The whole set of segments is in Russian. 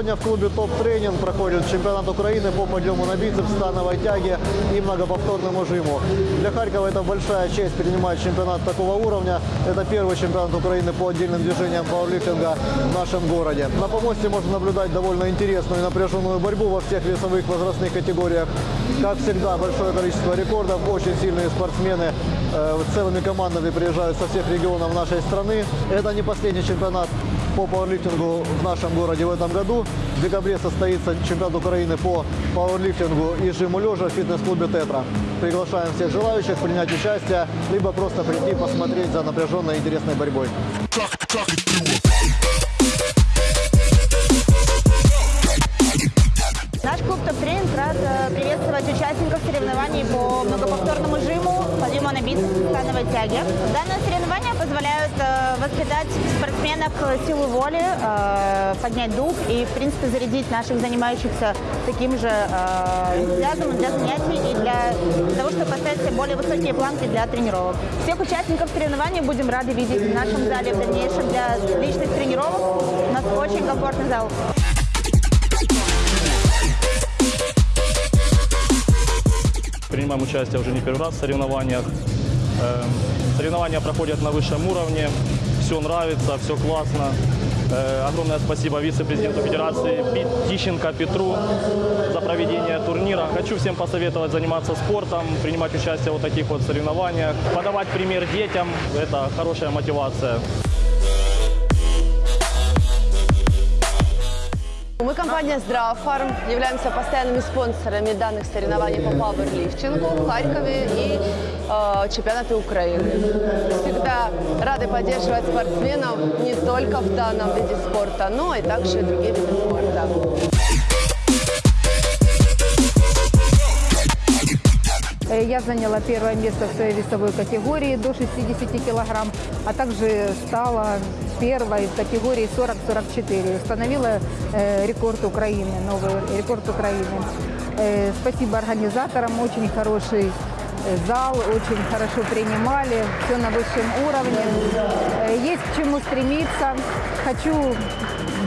Сегодня в клубе «Топ Тренинг» проходит чемпионат Украины по подъему на бицепс, становой тяге и многоповторному жиму. Для Харькова это большая честь принимать чемпионат такого уровня. Это первый чемпионат Украины по отдельным движениям пауэрлифтинга в нашем городе. На помосте можно наблюдать довольно интересную и напряженную борьбу во всех весовых возрастных категориях. Как всегда, большое количество рекордов, очень сильные спортсмены э, целыми командами приезжают со всех регионов нашей страны. Это не последний чемпионат по пауэрлифтингу в нашем городе в этом году. В декабре состоится чемпионат Украины по пауэрлифтингу и жиму лежа в фитнес-клубе «Тетра». Приглашаем всех желающих принять участие, либо просто прийти посмотреть за напряженной интересной борьбой. Наш клуб «Топ Тренинг» рад э, приветствовать участников соревнований по многоповторному жиму, подъему на бицепс, становой тяге. Данные соревнования позволяют э, воспитать в спортсменах силу воли, э, поднять дух и, в принципе, зарядить наших занимающихся таким же энтузиазмом для занятий и для того, чтобы поставить себе более высокие планки для тренировок. Всех участников соревнований будем рады видеть в нашем зале в дальнейшем для личных тренировок. У нас очень комфортный зал. Принимаем участие уже не первый раз в соревнованиях. Эм, Соревнования проходят на высшем уровне. Все нравится, все классно. Э, Огромное спасибо вице-президенту Федерации Тищенко Петру за проведение турнира. Хочу всем посоветовать заниматься спортом, принимать участие в таких вот соревнованиях, подавать пример детям. Это хорошая мотивация. Компания «Здравфарм», являемся постоянными спонсорами данных соревнований по пауэрлифтингу в Харькове и э, чемпионаты Украины. Всегда рады поддерживать спортсменов не только в данном виде спорта, но и также другие виды спорта. Я заняла первое место в своей весовой категории до 60 килограмм, а также стала первой в категории 40-44. Установила э, рекорд Украины, новый рекорд Украины. Э, спасибо организаторам, очень хороший э, зал, очень хорошо принимали, все на высшем уровне. Э, Есть к чему стремиться. Хочу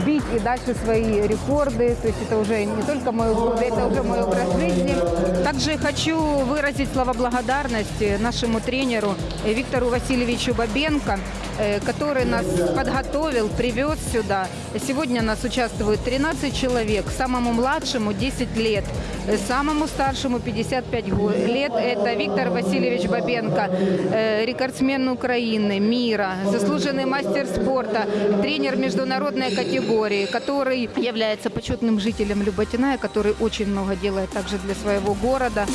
бить и дальше свои рекорды. То есть это уже не только мое хобби, это уже мой образ жизни. Также хочу выразить слова благодарности нашему тренеру э, Виктору Васильевичу Бабенко, э, который нас подготовил, привез сюда. Сегодня нас участвует 13 человек, самому младшему 10 лет, э, самому старшему 55 го- лет. Это Виктор Васильевич Бабенко, э, рекордсмен Украины, мира, заслуженный мастер спорта, тренер международной категории, который является почетным жителем Люботина, который очень много делает также для своего города.